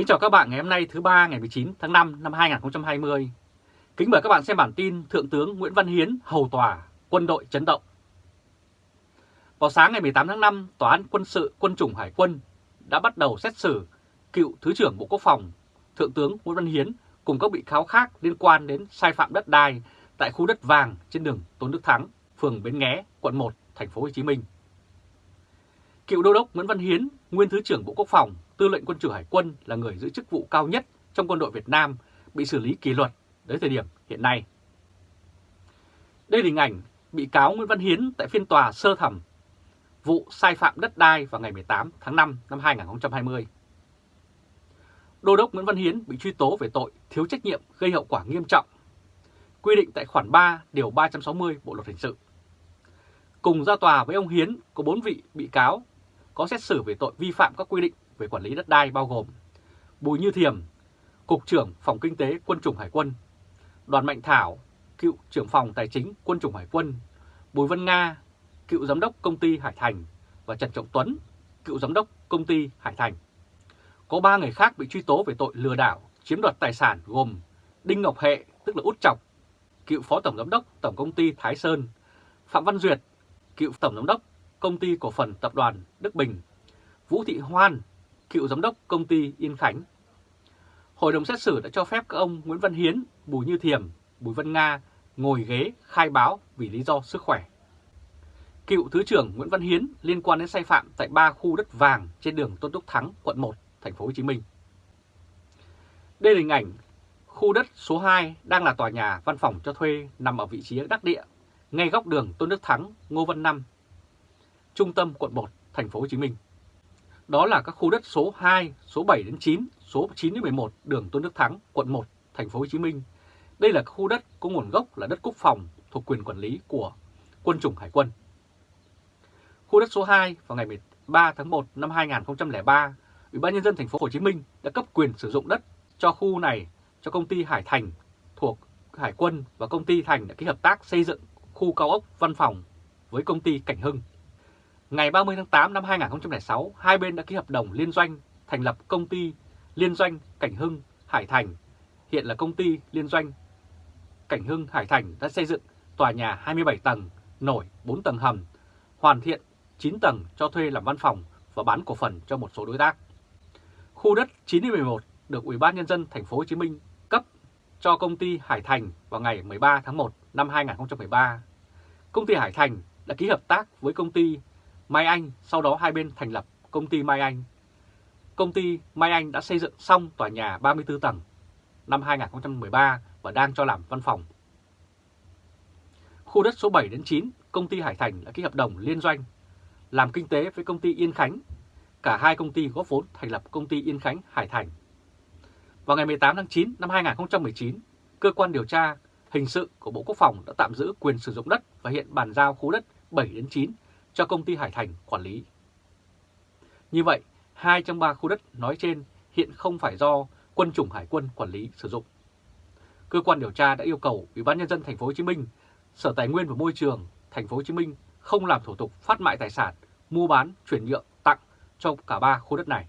Kính chào các bạn ngày hôm nay thứ ba ngày 19 tháng 5 năm 2020. Kính mời các bạn xem bản tin Thượng tướng Nguyễn Văn Hiến hầu tòa, quân đội chấn động. Vào sáng ngày 18 tháng 5, Tòa án quân sự quân chủng Hải quân đã bắt đầu xét xử cựu Thứ trưởng Bộ Quốc phòng Thượng tướng Nguyễn Văn Hiến cùng các bị cáo khác liên quan đến sai phạm đất đai tại khu đất vàng trên đường Tôn Đức Thắng, phường Bến Nghé, quận 1, thành phố Hồ Chí Minh. Cựu đô đốc Nguyễn Văn Hiến, nguyên Thứ trưởng Bộ Quốc phòng, Tư lệnh Quân chủng Hải quân là người giữ chức vụ cao nhất trong quân đội Việt Nam bị xử lý kỷ luật đến thời điểm hiện nay. Đây là hình ảnh bị cáo Nguyễn Văn Hiến tại phiên tòa sơ thẩm vụ sai phạm đất đai vào ngày 18 tháng 5 năm 2020. Đô đốc Nguyễn Văn Hiến bị truy tố về tội thiếu trách nhiệm gây hậu quả nghiêm trọng, quy định tại khoản 3 điều 360 Bộ luật hình sự. Cùng ra tòa với ông Hiến có 4 vị bị cáo có xét xử về tội vi phạm các quy định về quản lý đất đai bao gồm Bùi Như Thiềm, Cục trưởng Phòng Kinh tế Quân chủng Hải quân, Đoàn Mạnh Thảo, cựu trưởng phòng Tài chính Quân chủng Hải quân, Bùi Văn Nga, cựu giám đốc công ty Hải Thành và Trần Trọng Tuấn, cựu giám đốc công ty Hải Thành. Có 3 người khác bị truy tố về tội lừa đảo, chiếm đoạt tài sản gồm Đinh Ngọc Hệ, tức là Út Chọc, cựu phó tổng giám đốc Tổng công ty Thái Sơn, Phạm Văn Duyệt, cựu tổng giám đốc Công ty Cổ phần Tập đoàn Đức Bình, Vũ Thị Hoan, cựu giám đốc công ty Yên Khánh. Hội đồng xét xử đã cho phép các ông Nguyễn Văn Hiến, Bùi Như Thiềm, Bùi Văn Nga ngồi ghế khai báo vì lý do sức khỏe. Cựu Thứ trưởng Nguyễn Văn Hiến liên quan đến sai phạm tại ba khu đất vàng trên đường Tôn Đức Thắng, quận 1, thành phố Hồ Chí Minh. Đây là hình ảnh khu đất số 2 đang là tòa nhà văn phòng cho thuê nằm ở vị trí đắc địa, ngay góc đường Tôn Đức Thắng, Ngô Văn Năm, trung tâm quận 1, thành phố Hồ Chí Minh. Đó là các khu đất số 2, số 7 đến 9, số 9 đến 11 đường Tôn Đức Thắng, quận 1, thành phố Hồ Chí Minh. Đây là khu đất có nguồn gốc là đất quốc phòng thuộc quyền quản lý của quân chủng Hải quân. Khu đất số 2 vào ngày 13 tháng 1 năm 2003, Ủy ban nhân dân thành phố Hồ Chí Minh đã cấp quyền sử dụng đất cho khu này cho công ty Hải Thành thuộc Hải quân và công ty Thành đã ký hợp tác xây dựng khu cao ốc văn phòng với công ty Cảnh Hưng. Ngày 30 tháng 8 năm 2006, hai bên đã ký hợp đồng liên doanh thành lập công ty liên doanh Cảnh Hưng Hải Thành, hiện là công ty liên doanh Cảnh Hưng Hải Thành đã xây dựng tòa nhà 27 tầng, nổi 4 tầng hầm, hoàn thiện 9 tầng cho thuê làm văn phòng và bán cổ phần cho một số đối tác. Khu đất 911 được Ủy ban nhân dân thành phố Hồ Chí Minh cấp cho công ty Hải Thành vào ngày 13 tháng 1 năm 2013. Công ty Hải Thành đã ký hợp tác với công ty Mai Anh, sau đó hai bên thành lập công ty Mai Anh. Công ty Mai Anh đã xây dựng xong tòa nhà 34 tầng năm 2013 và đang cho làm văn phòng. Khu đất số 7 đến 9, công ty Hải Thành đã ký hợp đồng liên doanh làm kinh tế với công ty Yên Khánh. Cả hai công ty góp vốn thành lập công ty Yên Khánh Hải Thành. Vào ngày 18 tháng 9 năm 2019, cơ quan điều tra hình sự của Bộ Quốc phòng đã tạm giữ quyền sử dụng đất và hiện bàn giao khu đất 7 đến 9 cho công ty Hải Thành quản lý. Như vậy, hai trong ba khu đất nói trên hiện không phải do quân chủng Hải quân quản lý sử dụng. Cơ quan điều tra đã yêu cầu Ủy ban nhân dân thành phố Hồ Chí Minh, Sở Tài nguyên và Môi trường thành phố Hồ Chí Minh không làm thủ tục phát mại tài sản, mua bán, chuyển nhượng, tặng cho cả ba khu đất này.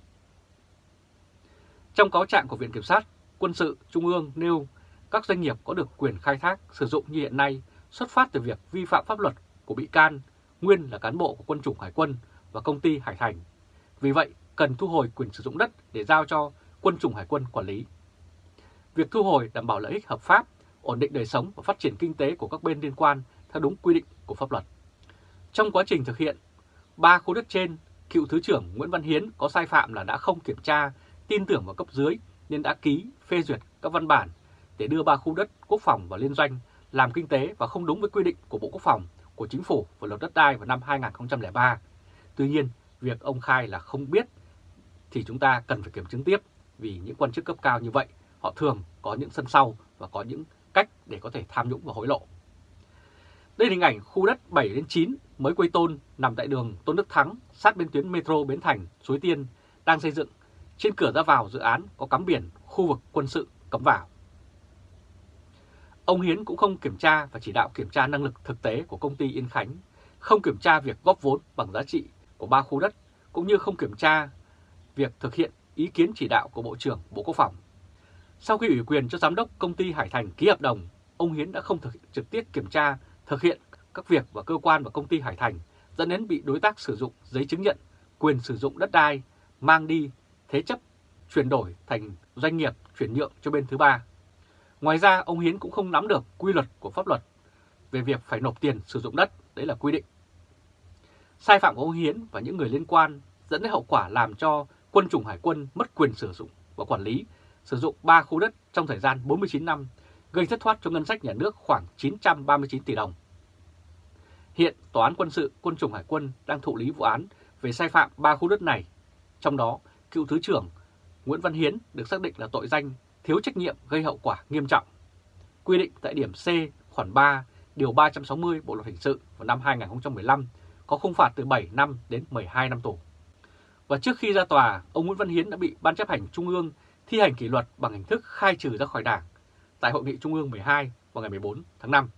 Trong cáo trạng của Viện Kiểm sát, Quân sự Trung ương nêu các doanh nghiệp có được quyền khai thác sử dụng như hiện nay xuất phát từ việc vi phạm pháp luật của bị can nguyên là cán bộ của quân chủng Hải quân và công ty Hải Thành. Vì vậy, cần thu hồi quyền sử dụng đất để giao cho quân chủng Hải quân quản lý. Việc thu hồi đảm bảo lợi ích hợp pháp, ổn định đời sống và phát triển kinh tế của các bên liên quan theo đúng quy định của pháp luật. Trong quá trình thực hiện, ba khu đất trên, cựu Thứ trưởng Nguyễn Văn Hiến có sai phạm là đã không kiểm tra, tin tưởng vào cấp dưới nên đã ký, phê duyệt các văn bản để đưa ba khu đất quốc phòng vào liên doanh làm kinh tế và không đúng với quy định của Bộ Quốc phòng của Chính phủ và luật đất đai vào năm 2003. Tuy nhiên, việc ông khai là không biết thì chúng ta cần phải kiểm chứng tiếp vì những quan chức cấp cao như vậy họ thường có những sân sau và có những cách để có thể tham nhũng và hối lộ. Đây là hình ảnh khu đất 7 đến 9 mới quây tôn nằm tại đường Tôn Đức Thắng sát bên tuyến metro Bến Thành, Suối Tiên đang xây dựng. Trên cửa ra vào dự án có cắm biển khu vực quân sự cấm vào. Ông Hiến cũng không kiểm tra và chỉ đạo kiểm tra năng lực thực tế của công ty Yên Khánh, không kiểm tra việc góp vốn bằng giá trị của ba khu đất, cũng như không kiểm tra việc thực hiện ý kiến chỉ đạo của Bộ trưởng Bộ Quốc phòng. Sau khi ủy quyền cho Giám đốc công ty Hải Thành ký hợp đồng, ông Hiến đã không thực trực tiếp kiểm tra, thực hiện các việc và cơ quan và công ty Hải Thành, dẫn đến bị đối tác sử dụng giấy chứng nhận quyền sử dụng đất đai, mang đi, thế chấp, chuyển đổi thành doanh nghiệp chuyển nhượng cho bên thứ ba. Ngoài ra, ông Hiến cũng không nắm được quy luật của pháp luật về việc phải nộp tiền sử dụng đất, đấy là quy định. Sai phạm của ông Hiến và những người liên quan dẫn đến hậu quả làm cho quân chủng hải quân mất quyền sử dụng và quản lý sử dụng 3 khu đất trong thời gian 49 năm, gây thất thoát cho ngân sách nhà nước khoảng 939 tỷ đồng. Hiện Tòa án quân sự quân chủng hải quân đang thụ lý vụ án về sai phạm 3 khu đất này, trong đó cựu Thứ trưởng Nguyễn Văn Hiến được xác định là tội danh thiếu trách nhiệm gây hậu quả nghiêm trọng. Quy định tại điểm C khoản 3 điều 360 Bộ luật hình sự vào năm 2015 có khung phạt từ 7 năm đến 12 năm tù. Và trước khi ra tòa, ông Nguyễn Văn Hiến đã bị Ban chấp hành Trung ương thi hành kỷ luật bằng hình thức khai trừ ra khỏi Đảng tại Hội nghị Trung ương 12 vào ngày 14 tháng 5.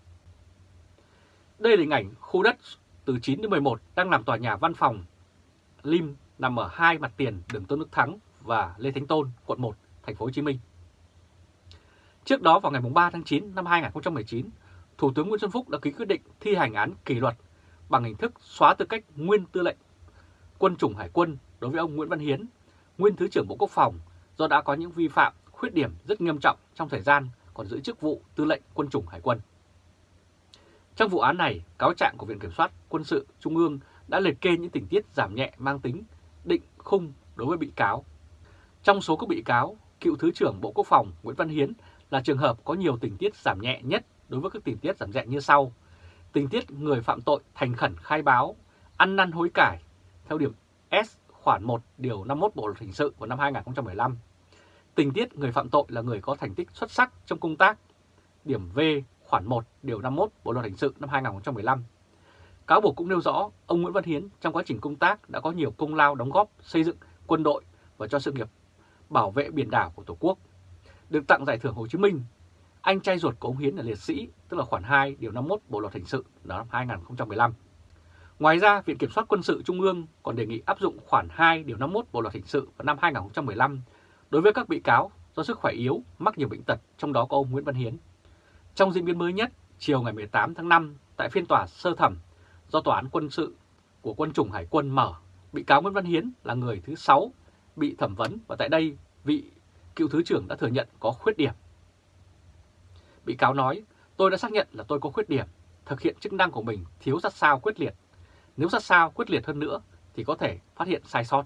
Đây là hình ảnh khu đất từ 9 đến 11 đang làm tòa nhà văn phòng Lim nằm ở hai mặt tiền đường Tôn Đức Thắng và Lê Thánh Tôn, quận 1, thành phố Hồ Chí Minh. Trước đó vào ngày 3 tháng 9 năm 2019, Thủ tướng Nguyễn Xuân Phúc đã ký quyết định thi hành án kỷ luật bằng hình thức xóa tư cách nguyên tư lệnh quân chủng hải quân đối với ông Nguyễn Văn Hiến, nguyên Thứ trưởng Bộ Quốc phòng do đã có những vi phạm, khuyết điểm rất nghiêm trọng trong thời gian còn giữ chức vụ tư lệnh quân chủng hải quân. Trong vụ án này, cáo trạng của Viện Kiểm soát Quân sự Trung ương đã liệt kê những tình tiết giảm nhẹ mang tính định khung đối với bị cáo. Trong số các bị cáo, cựu Thứ trưởng Bộ Quốc phòng Nguyễn Văn Hiến là trường hợp có nhiều tình tiết giảm nhẹ nhất đối với các tình tiết giảm nhẹ như sau. Tình tiết người phạm tội thành khẩn khai báo, ăn năn hối cải theo điểm S khoản 1 điều 51 Bộ luật hình sự của năm 2015. Tình tiết người phạm tội là người có thành tích xuất sắc trong công tác. Điểm V khoản 1 điều 51 Bộ luật hình sự năm 2015. Cáo buộc cũng nêu rõ ông Nguyễn Văn Hiến trong quá trình công tác đã có nhiều công lao đóng góp xây dựng quân đội và cho sự nghiệp bảo vệ biển đảo của Tổ quốc. Được tặng giải thưởng Hồ Chí Minh, anh trai ruột của ông Hiến là liệt sĩ, tức là khoản 2 điều 51 Bộ luật hình sự năm 2015. Ngoài ra, Viện Kiểm soát Quân sự Trung ương còn đề nghị áp dụng khoản 2 điều 51 Bộ luật hình sự vào năm 2015 đối với các bị cáo do sức khỏe yếu, mắc nhiều bệnh tật, trong đó có ông Nguyễn Văn Hiến. Trong diễn biến mới nhất, chiều ngày 18 tháng 5, tại phiên tòa sơ thẩm do Tòa án Quân sự của Quân chủng Hải quân mở, bị cáo Nguyễn Văn Hiến là người thứ 6 bị thẩm vấn và tại đây vị cựu Thứ trưởng đã thừa nhận có khuyết điểm. Bị cáo nói, tôi đã xác nhận là tôi có khuyết điểm, thực hiện chức năng của mình thiếu sát sao quyết liệt. Nếu sát sao quyết liệt hơn nữa thì có thể phát hiện sai sót.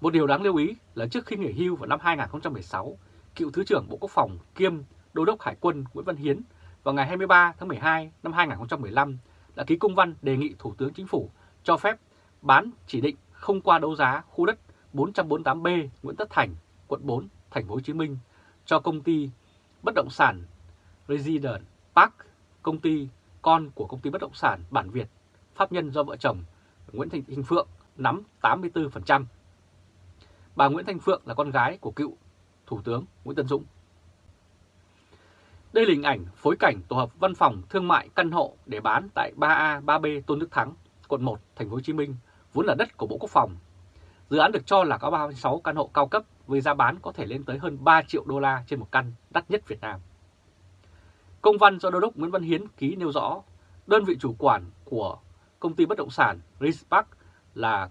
Một điều đáng lưu ý là trước khi nghỉ hưu vào năm 2016, cựu Thứ trưởng Bộ Quốc phòng kiêm Đô đốc Hải quân Nguyễn Văn Hiến vào ngày 23 tháng 12 năm 2015 đã ký công văn đề nghị Thủ tướng Chính phủ cho phép bán chỉ định không qua đấu giá khu đất 448B Nguyễn Tất Thành, quận 4, thành phố Hồ Chí Minh cho công ty bất động sản Resident Park, công ty con của công ty bất động sản Bản Việt, pháp nhân do vợ chồng Nguyễn Thành Phượng nắm 84%. Bà Nguyễn Thanh Phượng là con gái của cựu Thủ tướng Nguyễn Tân Dũng. Đây là hình ảnh phối cảnh tổ hợp văn phòng thương mại căn hộ để bán tại 3A, 3B Tôn Đức Thắng, quận 1, thành phố Hồ Chí Minh, vốn là đất của Bộ Quốc phòng. Dự án được cho là có 36 căn hộ cao cấp với giá bán có thể lên tới hơn 3 triệu đô la trên một căn, đắt nhất Việt Nam. Công văn do Đô đốc Nguyễn Văn Hiến ký nêu rõ, đơn vị chủ quản của công ty bất động sản Rispark là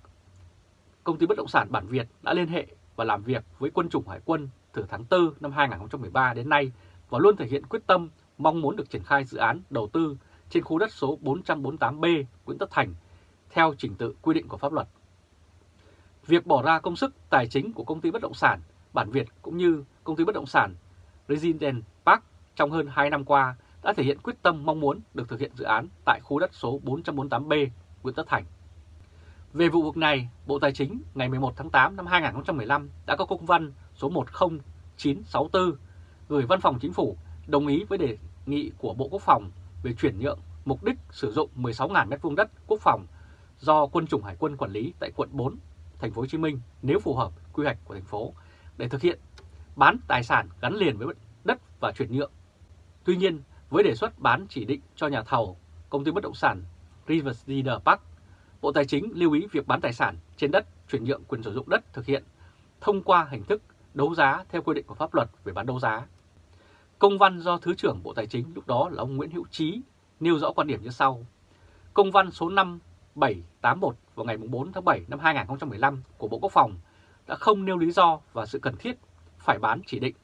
công ty bất động sản Bản Việt đã liên hệ và làm việc với quân chủng Hải quân từ tháng 4 năm 2013 đến nay và luôn thể hiện quyết tâm mong muốn được triển khai dự án đầu tư trên khu đất số 448B Nguyễn Tất Thành theo trình tự quy định của pháp luật. Việc bỏ ra công sức tài chính của công ty bất động sản Bản Việt cũng như công ty bất động sản Resident Park trong hơn 2 năm qua đã thể hiện quyết tâm mong muốn được thực hiện dự án tại khu đất số 448B Nguyễn Tất Thành. Về vụ việc này, Bộ Tài chính ngày 11 tháng 8 năm 2015 đã có công văn số 10964 gửi Văn phòng Chính phủ đồng ý với đề nghị của Bộ Quốc phòng về chuyển nhượng mục đích sử dụng 16.000 m2 đất quốc phòng do Quân chủng Hải quân quản lý tại quận 4, thành phố Hồ Chí Minh nếu phù hợp quy hoạch của thành phố để thực hiện bán tài sản gắn liền với đất và chuyển nhượng. Tuy nhiên, với đề xuất bán chỉ định cho nhà thầu công ty bất động sản Riverside Park, Bộ Tài chính lưu ý việc bán tài sản trên đất chuyển nhượng quyền sử dụng đất thực hiện thông qua hình thức đấu giá theo quy định của pháp luật về bán đấu giá. Công văn do Thứ trưởng Bộ Tài chính lúc đó là ông Nguyễn Hữu Trí nêu rõ quan điểm như sau. Công văn số 781 vào ngày 4 tháng 7 năm 2015 của Bộ Quốc phòng đã không nêu lý do và sự cần thiết phải bán chỉ định.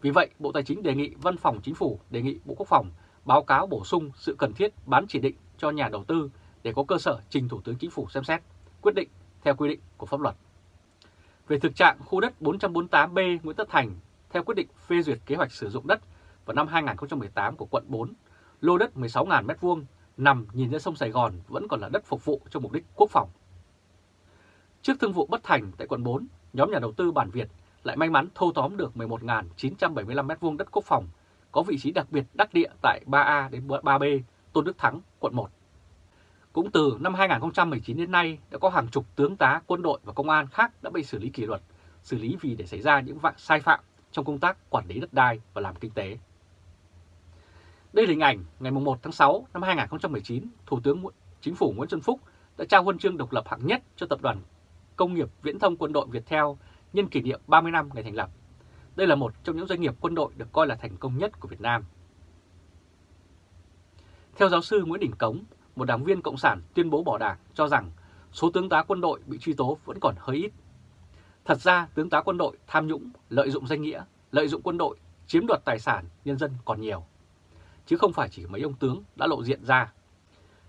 Vì vậy, Bộ Tài chính đề nghị Văn phòng Chính phủ đề nghị Bộ Quốc phòng báo cáo bổ sung sự cần thiết bán chỉ định cho nhà đầu tư để có cơ sở trình Thủ tướng Chính phủ xem xét, quyết định theo quy định của pháp luật. Về thực trạng khu đất 448B Nguyễn Tất Thành theo quyết định phê duyệt kế hoạch sử dụng đất vào năm 2018 của quận 4, lô đất 16.000 m2 nằm nhìn ra sông Sài Gòn vẫn còn là đất phục vụ cho mục đích quốc phòng. Trước thương vụ bất thành tại quận 4, nhóm nhà đầu tư bản Việt lại may mắn thâu tóm được 11.975 m2 đất quốc phòng, có vị trí đặc biệt đắc địa tại 3A đến 3B, Tôn Đức Thắng, quận 1. Cũng từ năm 2019 đến nay đã có hàng chục tướng tá quân đội và công an khác đã bị xử lý kỷ luật, xử lý vì để xảy ra những vạn sai phạm trong công tác quản lý đất đai và làm kinh tế. Đây là hình ảnh ngày 1 tháng 6 năm 2019, Thủ tướng Chính phủ Nguyễn Xuân Phúc đã trao huân chương độc lập hạng nhất cho Tập đoàn Công nghiệp Viễn thông Quân đội Việt Theo nhân kỷ niệm 30 năm ngày thành lập. Đây là một trong những doanh nghiệp quân đội được coi là thành công nhất của Việt Nam. Theo giáo sư Nguyễn Đình Cống, một đảng viên Cộng sản tuyên bố bỏ đảng cho rằng số tướng tá quân đội bị truy tố vẫn còn hơi ít. Thật ra tướng tá quân đội tham nhũng, lợi dụng danh nghĩa, lợi dụng quân đội, chiếm đoạt tài sản nhân dân còn nhiều. Chứ không phải chỉ mấy ông tướng đã lộ diện ra.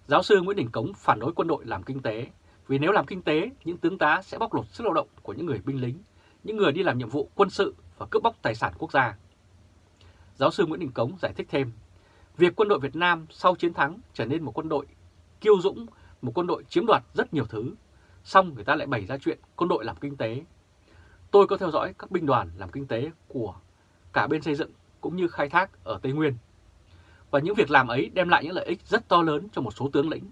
Giáo sư Nguyễn Đình Cống phản đối quân đội làm kinh tế, vì nếu làm kinh tế, những tướng tá sẽ bóc lột sức lao động của những người binh lính, những người đi làm nhiệm vụ quân sự và cướp bóc tài sản quốc gia. Giáo sư Nguyễn Đình Cống giải thích thêm, việc quân đội Việt Nam sau chiến thắng trở nên một quân đội kiêu dũng, một quân đội chiếm đoạt rất nhiều thứ, xong người ta lại bày ra chuyện quân đội làm kinh tế. Tôi có theo dõi các binh đoàn làm kinh tế của cả bên xây dựng cũng như khai thác ở Tây Nguyên. Và những việc làm ấy đem lại những lợi ích rất to lớn cho một số tướng lĩnh.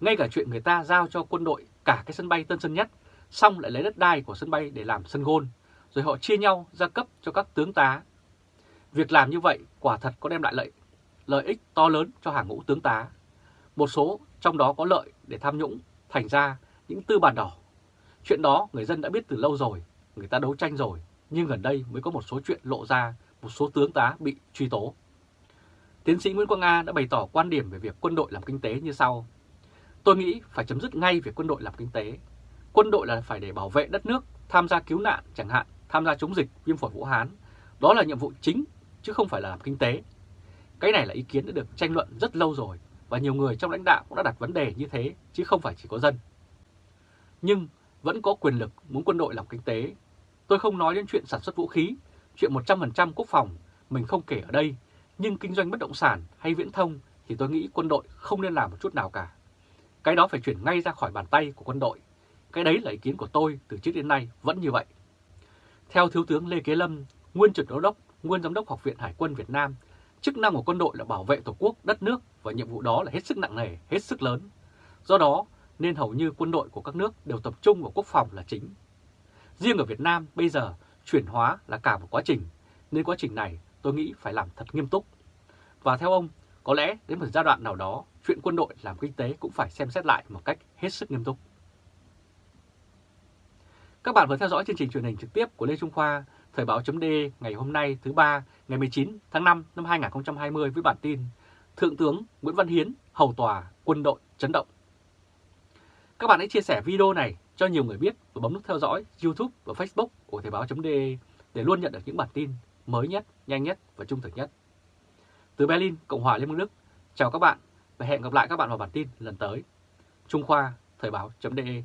Ngay cả chuyện người ta giao cho quân đội cả cái sân bay Tân Sơn Nhất, xong lại lấy đất đai của sân bay để làm sân gôn, rồi họ chia nhau ra cấp cho các tướng tá. Việc làm như vậy quả thật có đem lại lợi, lợi ích to lớn cho hàng ngũ tướng tá. Một số trong đó có lợi để tham nhũng, thành ra những tư bản đỏ. Chuyện đó người dân đã biết từ lâu rồi, người ta đấu tranh rồi, nhưng gần đây mới có một số chuyện lộ ra, một số tướng tá bị truy tố. Tiến sĩ Nguyễn Quang A đã bày tỏ quan điểm về việc quân đội làm kinh tế như sau. Tôi nghĩ phải chấm dứt ngay việc quân đội làm kinh tế. Quân đội là phải để bảo vệ đất nước, tham gia cứu nạn chẳng hạn, tham gia chống dịch, viêm phổi Vũ Hán. Đó là nhiệm vụ chính, chứ không phải là làm kinh tế. Cái này là ý kiến đã được tranh luận rất lâu rồi, và nhiều người trong lãnh đạo cũng đã đặt vấn đề như thế, chứ không phải chỉ có dân. Nhưng vẫn có quyền lực muốn quân đội làm kinh tế. Tôi không nói đến chuyện sản xuất vũ khí, chuyện 100% quốc phòng, mình không kể ở đây, nhưng kinh doanh bất động sản hay viễn thông thì tôi nghĩ quân đội không nên làm một chút nào cả. Cái đó phải chuyển ngay ra khỏi bàn tay của quân đội. Cái đấy là ý kiến của tôi từ trước đến nay vẫn như vậy. Theo Thiếu tướng Lê Kế Lâm, nguyên trực đốc, nguyên giám đốc Học viện Hải quân Việt Nam, chức năng của quân đội là bảo vệ Tổ quốc, đất nước và nhiệm vụ đó là hết sức nặng nề, hết sức lớn. Do đó, nên hầu như quân đội của các nước đều tập trung vào quốc phòng là chính. Riêng ở Việt Nam bây giờ chuyển hóa là cả một quá trình, nên quá trình này tôi nghĩ phải làm thật nghiêm túc. Và theo ông, có lẽ đến một giai đoạn nào đó, chuyện quân đội làm kinh tế cũng phải xem xét lại một cách hết sức nghiêm túc. Các bạn vừa theo dõi chương trình truyền hình trực tiếp của Lê Trung Khoa, Thời báo chấm ngày hôm nay thứ ba ngày 19 tháng 5 năm 2020 với bản tin Thượng tướng Nguyễn Văn Hiến hầu tòa quân đội chấn động. Các bạn hãy chia sẻ video này cho nhiều người biết và bấm nút theo dõi YouTube và Facebook của Thời báo chấm để luôn nhận được những bản tin mới nhất, nhanh nhất và trung thực nhất. Từ Berlin, Cộng hòa Liên bang Đức, chào các bạn và hẹn gặp lại các bạn vào bản tin lần tới. Trung Khoa, Thời báo.de